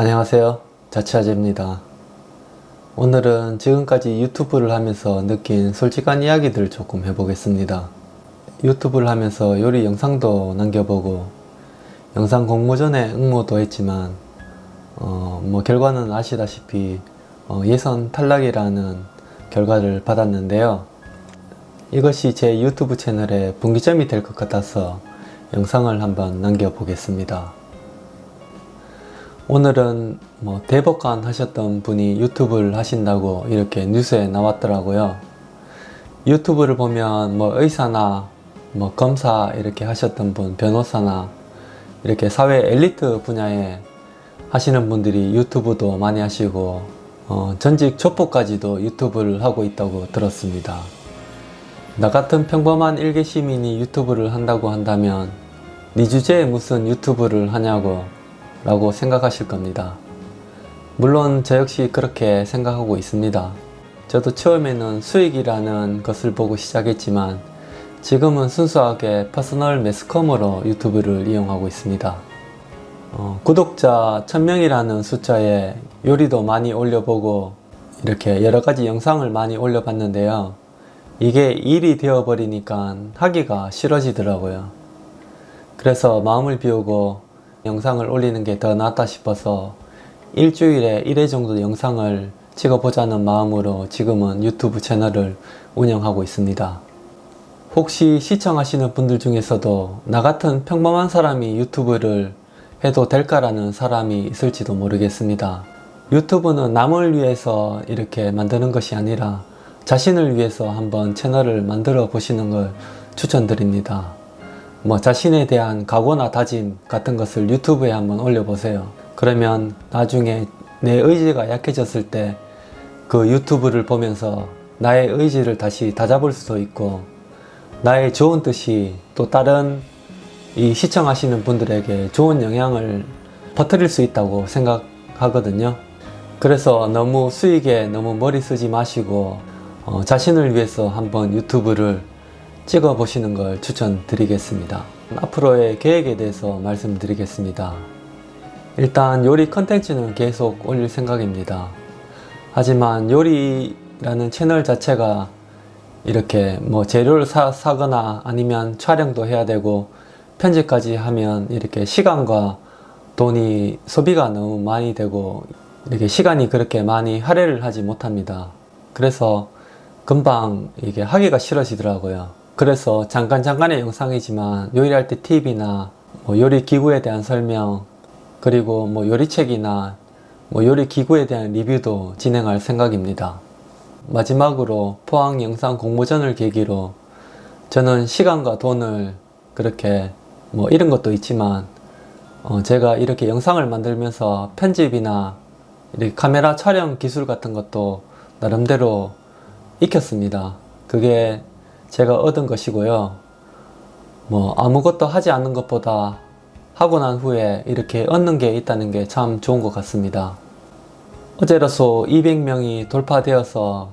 안녕하세요. 자취아재입니다. 오늘은 지금까지 유튜브를 하면서 느낀 솔직한 이야기들을 조금 해보겠습니다. 유튜브를 하면서 요리 영상도 남겨보고 영상 공모 전에 응모도 했지만 어, 뭐 결과는 아시다시피 어, 예선 탈락이라는 결과를 받았는데요. 이것이 제 유튜브 채널의 분기점이 될 것 같아서 영상을 한번 남겨보겠습니다 오늘은 뭐 대법관 하셨던 분이 유튜브를 하신다고 이렇게 뉴스에 나왔더라고요. 유튜브를 보면 뭐 의사나 뭐 검사 이렇게 하셨던 분, 변호사나 이렇게 사회 엘리트 분야에 하시는 분들이 유튜브도 많이 하시고 어, 전직 족보까지도 유튜브를 하고 있다고 들었습니다. 나 같은 평범한 일개 시민이 유튜브를 한다고 한다면 네 주제에 무슨 유튜브를 하냐고 라고 생각하실 겁니다. 물론 저 역시 그렇게 생각하고 있습니다. 저도 처음에는 수익이라는 것을 보고 시작했지만 지금은 순수하게 personal 매스컴으로 유튜브를 이용하고 있습니다. 어, 구독자 1000명이라는 숫자에 요리도 많이 올려보고 이렇게 여러가지 영상을 많이 올려봤는데요. 이게 일이 되어버리니까 하기가 싫어지더라고요. 그래서 마음을 비우고 영상을 올리는 게 더 낫다 싶어서 일주일에 1회 정도 영상을 찍어보자는 마음으로 지금은 유튜브 채널을 운영하고 있습니다. 혹시 시청하시는 분들 중에서도 나 같은 평범한 사람이 유튜브를 해도 될까라는 사람이 있을지도 모르겠습니다. 유튜브는 남을 위해서 이렇게 만드는 것이 아니라 자신을 위해서 한번 채널을 만들어 보시는 걸 추천드립니다. 뭐 자신에 대한 각오나 다짐 같은 것을 유튜브에 한번 올려보세요. 그러면 나중에 내 의지가 약해졌을 때 그 유튜브를 보면서 나의 의지를 다시 다잡을 수도 있고 나의 좋은 뜻이 또 다른 이 시청하시는 분들에게 좋은 영향을 퍼뜨릴 수 있다고 생각하거든요. 그래서 너무 수익에 너무 머리 쓰지 마시고 어, 자신을 위해서 한번 유튜브를 찍어 보시는 걸 추천드리겠습니다. 앞으로의 계획에 대해서 말씀드리겠습니다. 일단 요리 컨텐츠는 계속 올릴 생각입니다. 하지만 요리라는 채널 자체가 이렇게 뭐 재료를 사, 사거나 아니면 촬영도 해야 되고 편집까지 하면 이렇게 시간과 돈이 소비가 너무 많이 되고 이렇게 시간이 그렇게 많이 할애를 하지 못합니다. 그래서 금방 이게 하기가 싫어지더라고요. 그래서 잠깐 잠깐의 영상이지만 요리할 때 팁이나 뭐 요리 기구에 대한 설명 그리고 뭐 요리책이나 뭐 요리 기구에 대한 리뷰도 진행할 생각입니다. 마지막으로 포항 영상 공모전을 계기로 저는 시간과 돈을 그렇게 뭐 이런 것도 있지만 어 제가 이렇게 영상을 만들면서 편집이나 이렇게 카메라 촬영 기술 같은 것도 나름대로 익혔습니다. 그게 제가 얻은 것이고요. 뭐 아무것도 하지 않는 것보다 하고 난 후에 이렇게 얻는 게 있다는 게 참 좋은 것 같습니다. 어제로서 200명이 돌파되어서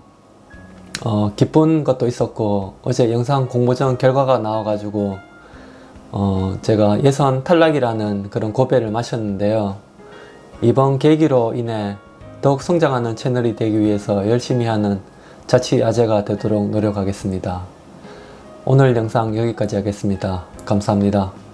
어, 기쁜 것도 있었고 어제 영상 공모전 결과가 나와가지고 어, 제가 예선 탈락이라는 그런 고배를 마셨는데요. 이번 계기로 인해 더욱 성장하는 채널이 되기 위해서 열심히 하는 자취 아재가 되도록 노력하겠습니다. 오늘 영상 여기까지 하겠습니다. 감사합니다.